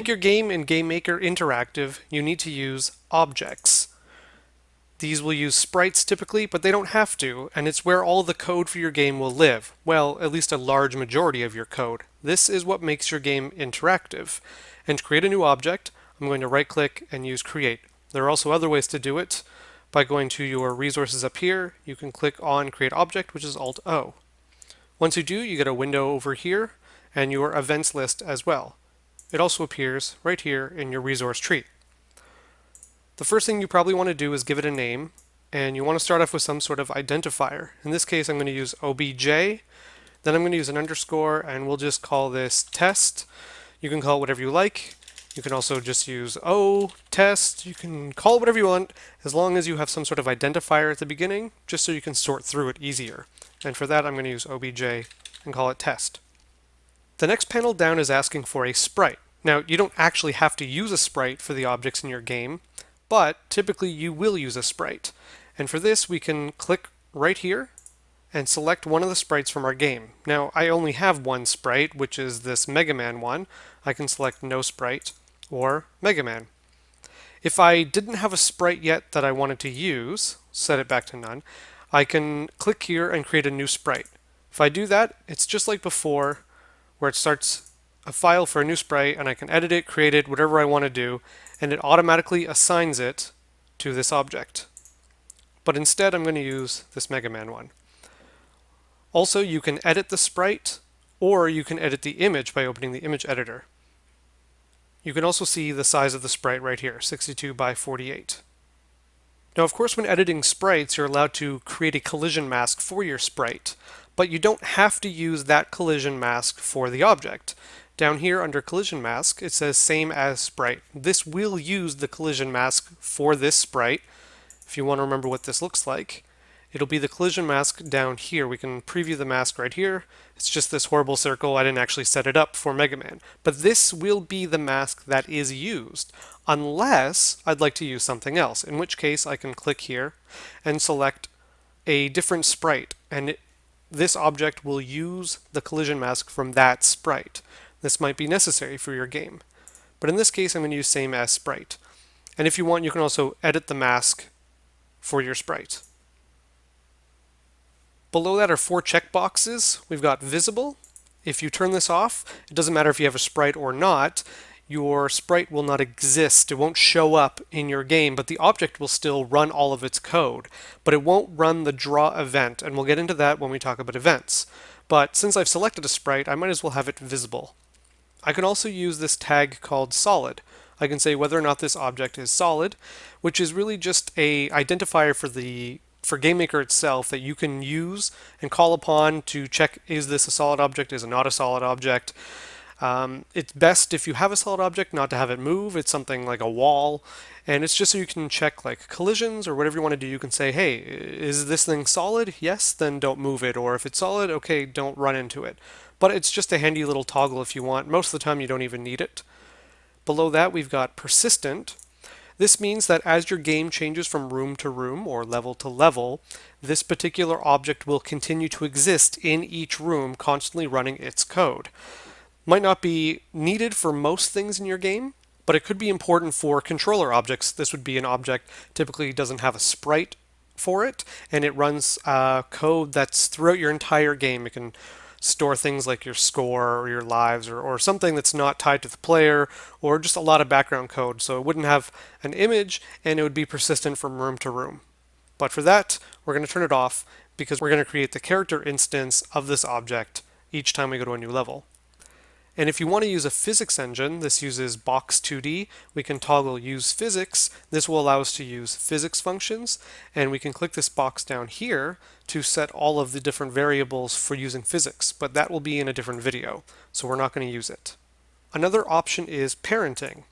make your game in GameMaker interactive, you need to use objects. These will use sprites typically, but they don't have to, and it's where all the code for your game will live. Well, at least a large majority of your code. This is what makes your game interactive. And to create a new object, I'm going to right click and use create. There are also other ways to do it. By going to your resources up here, you can click on create object, which is Alt O. Once you do, you get a window over here and your events list as well. It also appears right here in your resource tree. The first thing you probably want to do is give it a name, and you want to start off with some sort of identifier. In this case, I'm going to use obj, then I'm going to use an underscore, and we'll just call this test. You can call it whatever you like. You can also just use O, test, you can call it whatever you want, as long as you have some sort of identifier at the beginning, just so you can sort through it easier. And for that, I'm going to use obj and call it test. The next panel down is asking for a sprite. Now, you don't actually have to use a sprite for the objects in your game, but typically you will use a sprite. And for this, we can click right here and select one of the sprites from our game. Now, I only have one sprite, which is this Mega Man one. I can select no sprite or Mega Man. If I didn't have a sprite yet that I wanted to use, set it back to none, I can click here and create a new sprite. If I do that, it's just like before, where it starts a file for a new sprite and I can edit it, create it, whatever I want to do, and it automatically assigns it to this object. But instead I'm going to use this Mega Man one. Also, you can edit the sprite, or you can edit the image by opening the image editor. You can also see the size of the sprite right here, 62 by 48. Now, of course, when editing sprites, you're allowed to create a collision mask for your sprite, but you don't have to use that collision mask for the object. Down here under collision mask, it says same as sprite. This will use the collision mask for this sprite. If you want to remember what this looks like, it'll be the collision mask down here. We can preview the mask right here. It's just this horrible circle. I didn't actually set it up for Mega Man. But this will be the mask that is used, unless I'd like to use something else, in which case I can click here and select a different sprite, and it, this object will use the collision mask from that sprite. This might be necessary for your game. But in this case, I'm going to use same as sprite. And if you want, you can also edit the mask for your sprite. Below that are four checkboxes. We've got visible. If you turn this off, it doesn't matter if you have a sprite or not, your sprite will not exist. It won't show up in your game, but the object will still run all of its code. But it won't run the draw event, and we'll get into that when we talk about events. But since I've selected a sprite, I might as well have it visible. I can also use this tag called solid. I can say whether or not this object is solid, which is really just a identifier for the for GameMaker itself that you can use and call upon to check is this a solid object, is it not a solid object. Um, it's best if you have a solid object not to have it move. It's something like a wall. And it's just so you can check like collisions or whatever you want to do. You can say, hey, is this thing solid? Yes, then don't move it. Or if it's solid, okay, don't run into it but it's just a handy little toggle if you want. Most of the time you don't even need it. Below that we've got persistent. This means that as your game changes from room to room or level to level, this particular object will continue to exist in each room, constantly running its code. Might not be needed for most things in your game, but it could be important for controller objects. This would be an object typically doesn't have a sprite for it, and it runs uh, code that's throughout your entire game. It can store things like your score or your lives or, or something that's not tied to the player or just a lot of background code. So it wouldn't have an image and it would be persistent from room to room. But for that, we're going to turn it off because we're going to create the character instance of this object each time we go to a new level. And if you want to use a physics engine, this uses Box2D, we can toggle use physics. This will allow us to use physics functions, and we can click this box down here to set all of the different variables for using physics, but that will be in a different video, so we're not going to use it. Another option is parenting.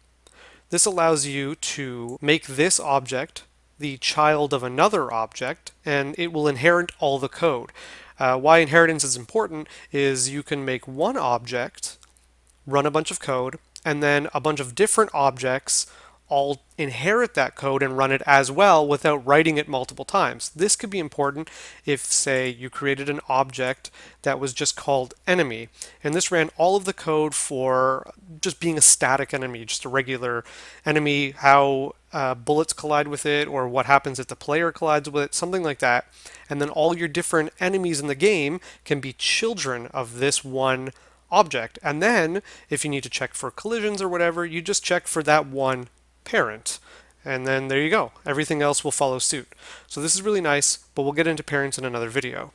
This allows you to make this object the child of another object, and it will inherit all the code. Uh, why inheritance is important is you can make one object run a bunch of code, and then a bunch of different objects all inherit that code and run it as well without writing it multiple times. This could be important if, say, you created an object that was just called enemy, and this ran all of the code for just being a static enemy, just a regular enemy, how uh, bullets collide with it, or what happens if the player collides with it, something like that. And then all your different enemies in the game can be children of this one object. And then, if you need to check for collisions or whatever, you just check for that one parent. And then there you go. Everything else will follow suit. So this is really nice, but we'll get into parents in another video.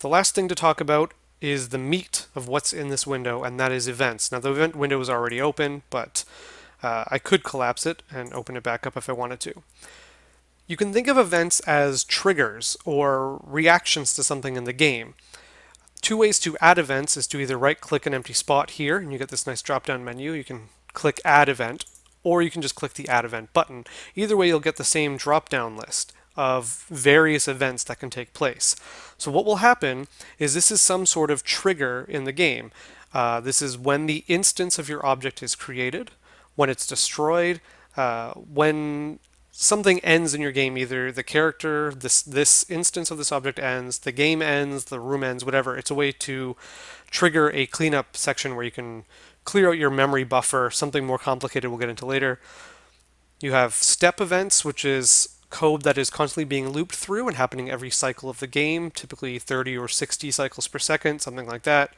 The last thing to talk about is the meat of what's in this window, and that is events. Now the event window is already open, but uh, I could collapse it and open it back up if I wanted to. You can think of events as triggers or reactions to something in the game. Two ways to add events is to either right click an empty spot here and you get this nice drop down menu. You can click add event or you can just click the Add Event button. Either way, you'll get the same drop-down list of various events that can take place. So what will happen is this is some sort of trigger in the game. Uh, this is when the instance of your object is created, when it's destroyed, uh, when something ends in your game, either the character, this this instance of this object ends, the game ends, the room ends, whatever. It's a way to trigger a cleanup section where you can clear out your memory buffer, something more complicated we'll get into later. You have step events, which is code that is constantly being looped through and happening every cycle of the game, typically 30 or 60 cycles per second, something like that.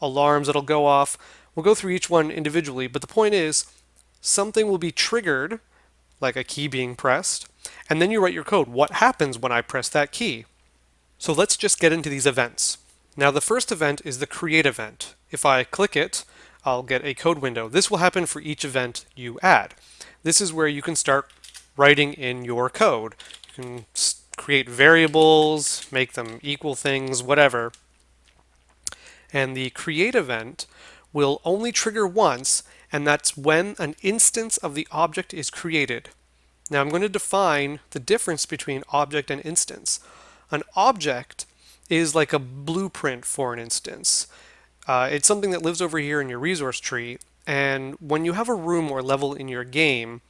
Alarms that'll go off. We'll go through each one individually, but the point is something will be triggered, like a key being pressed, and then you write your code. What happens when I press that key? So let's just get into these events. Now the first event is the create event. If I click it, I'll get a code window. This will happen for each event you add. This is where you can start writing in your code. You can create variables, make them equal things, whatever. And the create event will only trigger once, and that's when an instance of the object is created. Now I'm going to define the difference between object and instance. An object is like a blueprint for an instance. Uh, it's something that lives over here in your resource tree, and when you have a room or level in your game,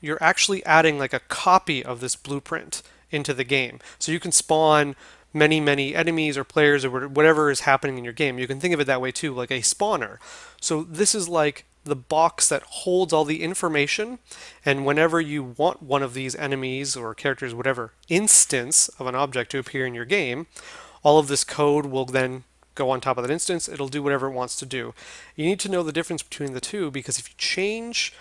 you're actually adding like a copy of this blueprint into the game. So you can spawn many, many enemies or players or whatever is happening in your game. You can think of it that way too, like a spawner. So this is like the box that holds all the information, and whenever you want one of these enemies or characters, whatever instance of an object to appear in your game, all of this code will then go on top of that instance, it'll do whatever it wants to do. You need to know the difference between the two because if you change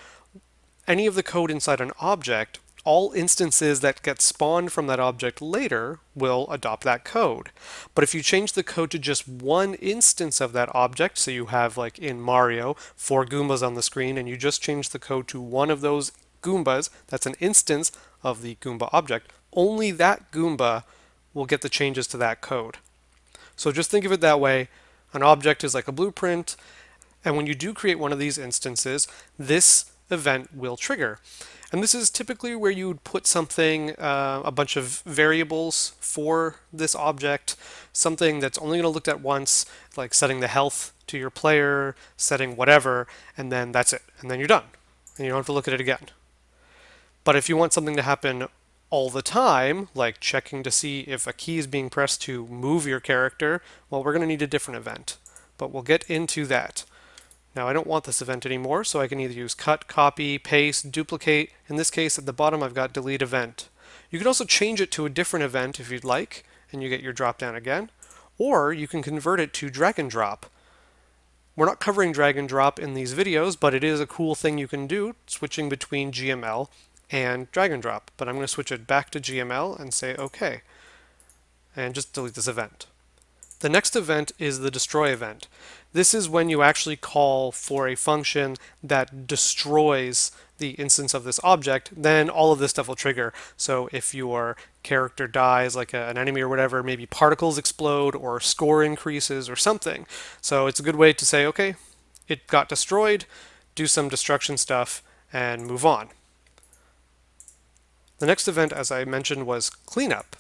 any of the code inside an object, all instances that get spawned from that object later will adopt that code. But if you change the code to just one instance of that object, so you have like in Mario, four Goombas on the screen, and you just change the code to one of those Goombas, that's an instance of the Goomba object, only that Goomba will get the changes to that code. So just think of it that way. An object is like a blueprint, and when you do create one of these instances, this event will trigger. And this is typically where you would put something, uh, a bunch of variables for this object, something that's only going to look at once, like setting the health to your player, setting whatever, and then that's it. And then you're done. And you don't have to look at it again. But if you want something to happen all the time, like checking to see if a key is being pressed to move your character, well, we're going to need a different event. But we'll get into that. Now I don't want this event anymore, so I can either use cut, copy, paste, duplicate. In this case, at the bottom, I've got delete event. You can also change it to a different event if you'd like, and you get your drop down again. Or you can convert it to drag and drop. We're not covering drag and drop in these videos, but it is a cool thing you can do, switching between GML and drag and drop. But I'm going to switch it back to GML and say OK. And just delete this event. The next event is the destroy event. This is when you actually call for a function that destroys the instance of this object, then all of this stuff will trigger. So if your character dies, like a, an enemy or whatever, maybe particles explode or score increases or something. So it's a good way to say, okay, it got destroyed, do some destruction stuff, and move on. The next event, as I mentioned, was cleanup.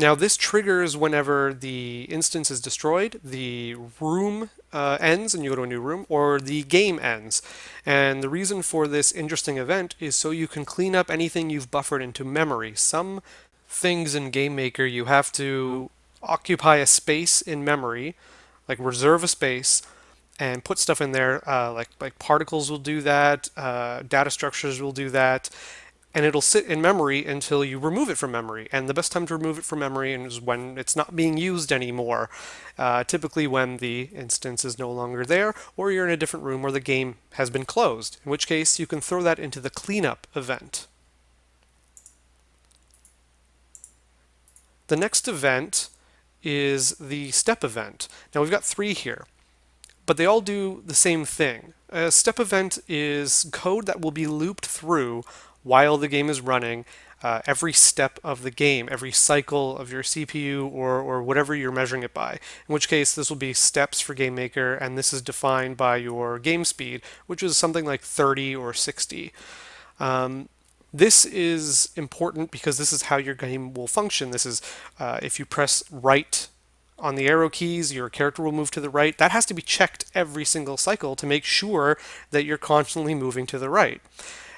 Now this triggers whenever the instance is destroyed, the room uh, ends and you go to a new room, or the game ends. And the reason for this interesting event is so you can clean up anything you've buffered into memory. Some things in GameMaker you have to occupy a space in memory, like reserve a space, and put stuff in there. Uh, like like particles will do that, uh, data structures will do that, and it'll sit in memory until you remove it from memory. And the best time to remove it from memory is when it's not being used anymore, uh, typically when the instance is no longer there, or you're in a different room where the game has been closed, in which case you can throw that into the cleanup event. The next event is the step event. Now we've got three here, but they all do the same thing. A step event is code that will be looped through while the game is running, uh, every step of the game, every cycle of your CPU or, or whatever you're measuring it by. In which case, this will be steps for GameMaker, and this is defined by your game speed, which is something like 30 or 60. Um, this is important because this is how your game will function. This is uh, if you press right on the arrow keys, your character will move to the right. That has to be checked every single cycle to make sure that you're constantly moving to the right.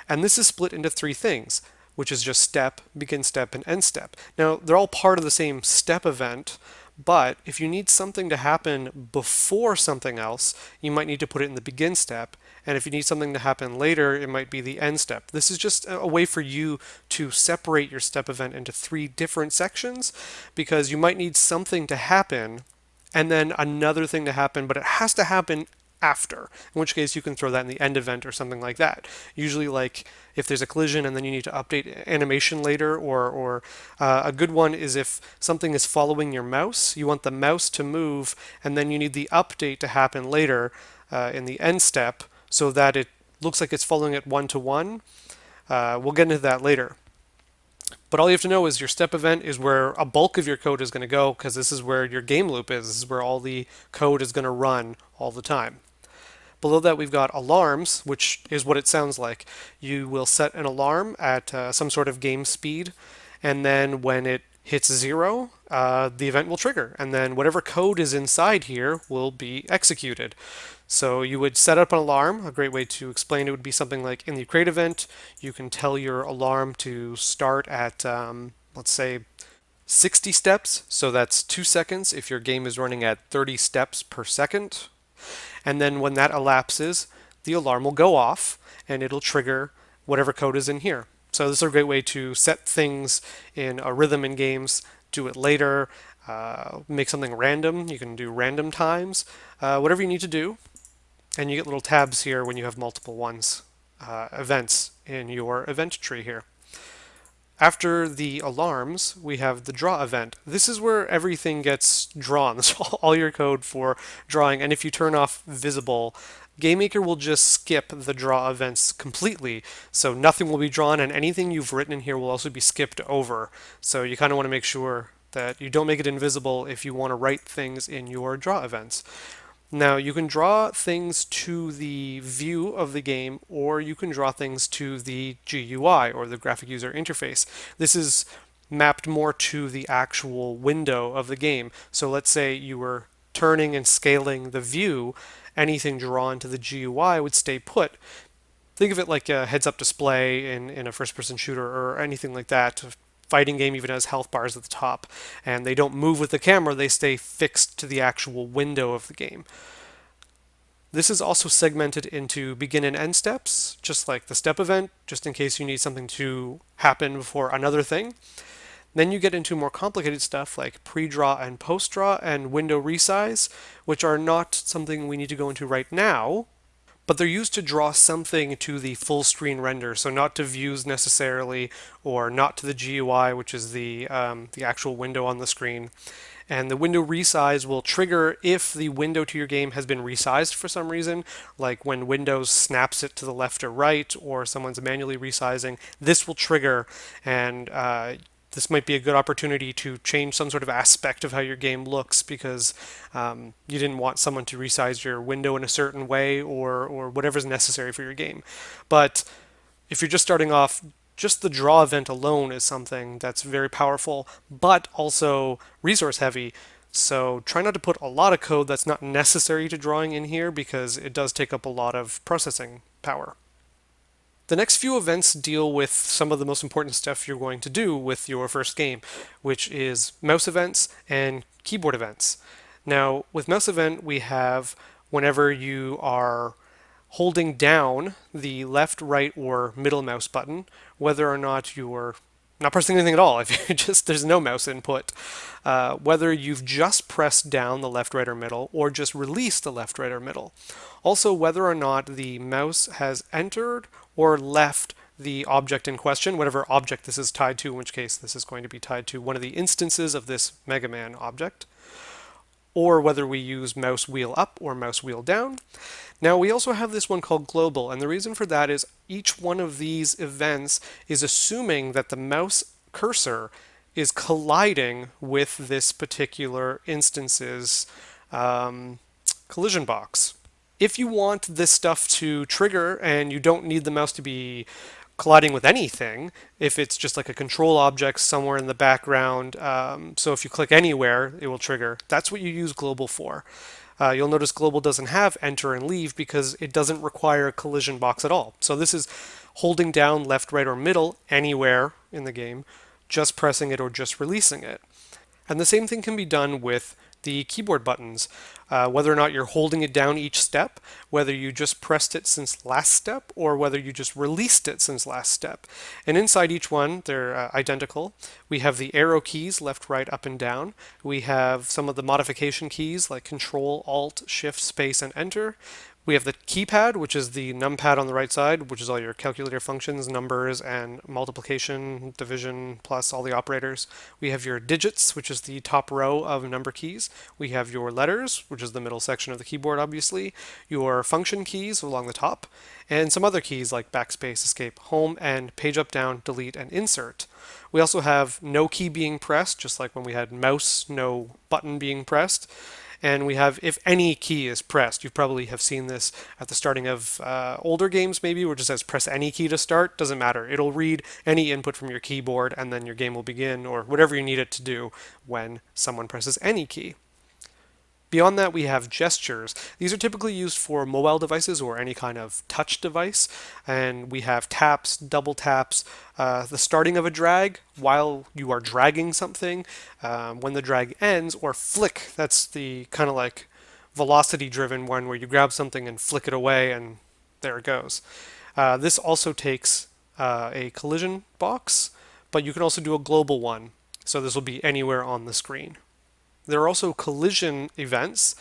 And this is split into three things, which is just step, begin step, and end step. Now, they're all part of the same step event, but if you need something to happen before something else, you might need to put it in the begin step. And if you need something to happen later, it might be the end step. This is just a way for you to separate your step event into three different sections because you might need something to happen and then another thing to happen, but it has to happen after, in which case you can throw that in the end event or something like that. Usually like if there's a collision and then you need to update animation later or, or uh, a good one is if something is following your mouse, you want the mouse to move and then you need the update to happen later uh, in the end step so that it looks like it's following it one to one. Uh, we'll get into that later. But all you have to know is your step event is where a bulk of your code is going to go because this is where your game loop is. This is where all the code is going to run all the time. Below that we've got alarms, which is what it sounds like. You will set an alarm at uh, some sort of game speed, and then when it hits zero, uh, the event will trigger, and then whatever code is inside here will be executed. So you would set up an alarm. A great way to explain it would be something like in the create event, you can tell your alarm to start at, um, let's say, 60 steps. So that's two seconds if your game is running at 30 steps per second. And then when that elapses, the alarm will go off and it'll trigger whatever code is in here. So this is a great way to set things in a rhythm in games, do it later, uh, make something random. You can do random times, uh, whatever you need to do. And you get little tabs here when you have multiple ones, uh, events in your event tree here. After the alarms, we have the draw event. This is where everything gets drawn. This is all your code for drawing. And if you turn off visible, GameMaker will just skip the draw events completely. So nothing will be drawn and anything you've written in here will also be skipped over. So you kind of want to make sure that you don't make it invisible if you want to write things in your draw events. Now you can draw things to the view of the game or you can draw things to the GUI or the graphic user interface. This is mapped more to the actual window of the game. So let's say you were turning and scaling the view, anything drawn to the GUI would stay put. Think of it like a heads-up display in, in a first-person shooter or anything like that fighting game even has health bars at the top, and they don't move with the camera, they stay fixed to the actual window of the game. This is also segmented into begin and end steps, just like the step event, just in case you need something to happen before another thing. Then you get into more complicated stuff like pre-draw and post-draw and window resize, which are not something we need to go into right now, but they're used to draw something to the full screen render, so not to views necessarily, or not to the GUI, which is the, um, the actual window on the screen. And the window resize will trigger if the window to your game has been resized for some reason, like when Windows snaps it to the left or right, or someone's manually resizing, this will trigger and uh, this might be a good opportunity to change some sort of aspect of how your game looks because um, you didn't want someone to resize your window in a certain way or, or whatever's necessary for your game. But if you're just starting off, just the draw event alone is something that's very powerful, but also resource heavy. So try not to put a lot of code that's not necessary to drawing in here because it does take up a lot of processing power. The next few events deal with some of the most important stuff you're going to do with your first game, which is mouse events and keyboard events. Now, with mouse event, we have whenever you are holding down the left, right, or middle mouse button, whether or not you're not pressing anything at all, if you just there's no mouse input, uh, whether you've just pressed down the left, right, or middle, or just released the left, right, or middle. Also, whether or not the mouse has entered or left the object in question, whatever object this is tied to, in which case this is going to be tied to one of the instances of this Mega Man object, or whether we use mouse wheel up or mouse wheel down. Now we also have this one called global, and the reason for that is each one of these events is assuming that the mouse cursor is colliding with this particular instance's um, collision box. If you want this stuff to trigger and you don't need the mouse to be colliding with anything, if it's just like a control object somewhere in the background, um, so if you click anywhere, it will trigger. That's what you use global for. Uh, you'll notice global doesn't have enter and leave because it doesn't require a collision box at all. So this is holding down left, right, or middle anywhere in the game, just pressing it or just releasing it. And the same thing can be done with the keyboard buttons, uh, whether or not you're holding it down each step, whether you just pressed it since last step, or whether you just released it since last step. And inside each one, they're uh, identical. We have the arrow keys, left, right, up, and down. We have some of the modification keys like Control, Alt, Shift, Space, and Enter. We have the keypad, which is the numpad on the right side, which is all your calculator functions, numbers, and multiplication, division, plus all the operators. We have your digits, which is the top row of number keys. We have your letters, which is the middle section of the keyboard, obviously. Your function keys along the top, and some other keys like backspace, escape, home, and page up, down, delete, and insert. We also have no key being pressed, just like when we had mouse, no button being pressed and we have if any key is pressed. You probably have seen this at the starting of uh, older games maybe where it just says press any key to start. Doesn't matter. It'll read any input from your keyboard and then your game will begin or whatever you need it to do when someone presses any key. Beyond that, we have gestures. These are typically used for mobile devices or any kind of touch device. And we have taps, double taps, uh, the starting of a drag while you are dragging something, um, when the drag ends, or flick. That's the kind of like velocity driven one where you grab something and flick it away and there it goes. Uh, this also takes uh, a collision box, but you can also do a global one. So this will be anywhere on the screen. There are also collision events,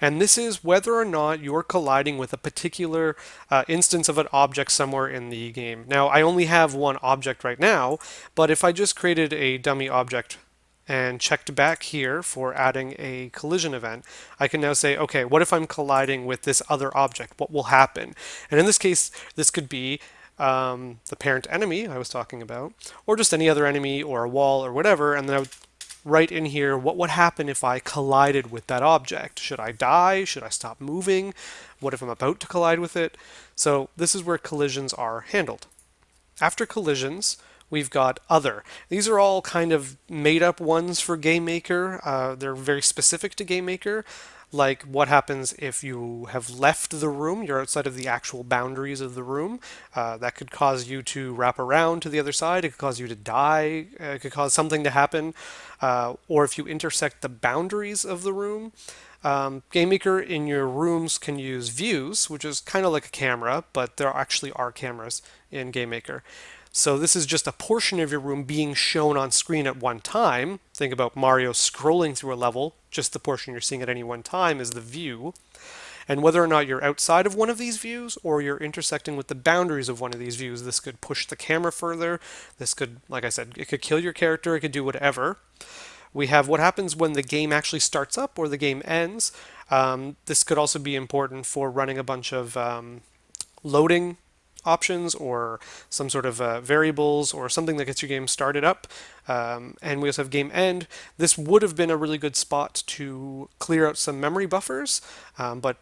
and this is whether or not you're colliding with a particular uh, instance of an object somewhere in the game. Now, I only have one object right now, but if I just created a dummy object and checked back here for adding a collision event, I can now say, okay, what if I'm colliding with this other object? What will happen? And in this case, this could be um, the parent enemy I was talking about, or just any other enemy or a wall or whatever, and then I would write in here what would happen if I collided with that object. Should I die? Should I stop moving? What if I'm about to collide with it? So this is where collisions are handled. After collisions, we've got other. These are all kind of made up ones for GameMaker. Uh, they're very specific to GameMaker like what happens if you have left the room, you're outside of the actual boundaries of the room. Uh, that could cause you to wrap around to the other side, it could cause you to die, uh, it could cause something to happen. Uh, or if you intersect the boundaries of the room, um, GameMaker in your rooms can use views, which is kind of like a camera, but there actually are cameras in GameMaker. So this is just a portion of your room being shown on screen at one time. Think about Mario scrolling through a level, just the portion you're seeing at any one time is the view. And whether or not you're outside of one of these views or you're intersecting with the boundaries of one of these views, this could push the camera further. This could, like I said, it could kill your character, it could do whatever. We have what happens when the game actually starts up or the game ends. Um, this could also be important for running a bunch of um, loading options or some sort of uh, variables or something that gets your game started up. Um, and we also have game end. This would have been a really good spot to clear out some memory buffers, um, but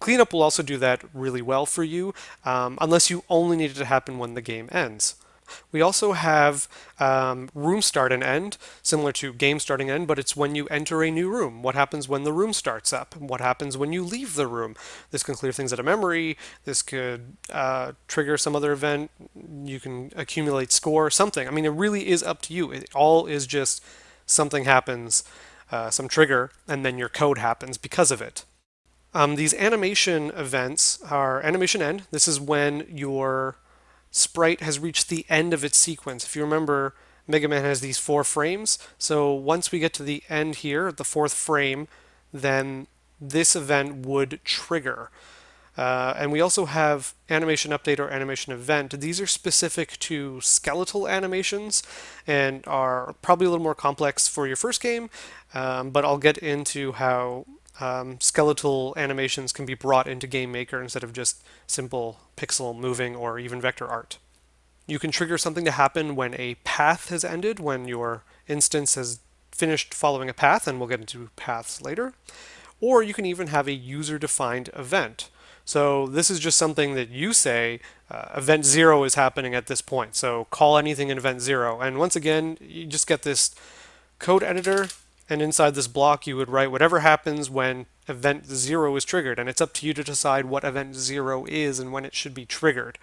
cleanup will also do that really well for you, um, unless you only need it to happen when the game ends. We also have um, room start and end, similar to game starting end, but it's when you enter a new room. What happens when the room starts up? What happens when you leave the room? This can clear things out of memory. This could uh, trigger some other event. You can accumulate score, something. I mean, it really is up to you. It all is just something happens, uh, some trigger, and then your code happens because of it. Um, these animation events are animation end. This is when your sprite has reached the end of its sequence. If you remember, Mega Man has these four frames. So once we get to the end here, the fourth frame, then this event would trigger. Uh, and we also have animation update or animation event. These are specific to skeletal animations and are probably a little more complex for your first game, um, but I'll get into how um, skeletal animations can be brought into GameMaker instead of just simple pixel moving or even vector art. You can trigger something to happen when a path has ended, when your instance has finished following a path, and we'll get into paths later. Or you can even have a user-defined event. So this is just something that you say, uh, event zero is happening at this point. So call anything in event zero. And once again, you just get this code editor and inside this block, you would write whatever happens when event zero is triggered. And it's up to you to decide what event zero is and when it should be triggered.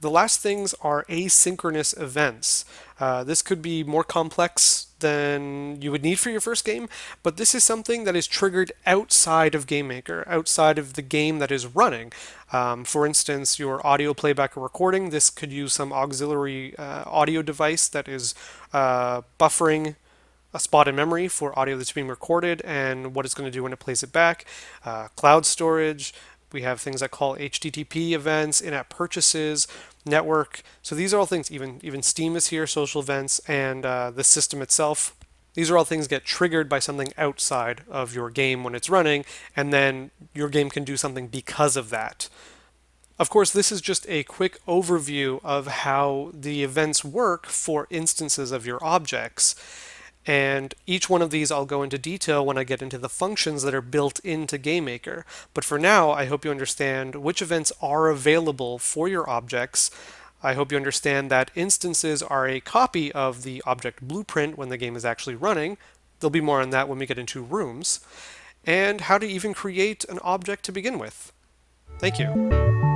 The last things are asynchronous events. Uh, this could be more complex than you would need for your first game, but this is something that is triggered outside of GameMaker, outside of the game that is running. Um, for instance, your audio playback or recording, this could use some auxiliary uh, audio device that is uh, buffering a spot in memory for audio that's being recorded and what it's going to do when it plays it back. Uh, cloud storage, we have things that call HTTP events, in-app purchases, network. So these are all things, even, even Steam is here, social events, and uh, the system itself. These are all things get triggered by something outside of your game when it's running, and then your game can do something because of that. Of course, this is just a quick overview of how the events work for instances of your objects. And each one of these I'll go into detail when I get into the functions that are built into GameMaker. But for now, I hope you understand which events are available for your objects. I hope you understand that instances are a copy of the object blueprint when the game is actually running. There'll be more on that when we get into rooms. And how to even create an object to begin with. Thank you.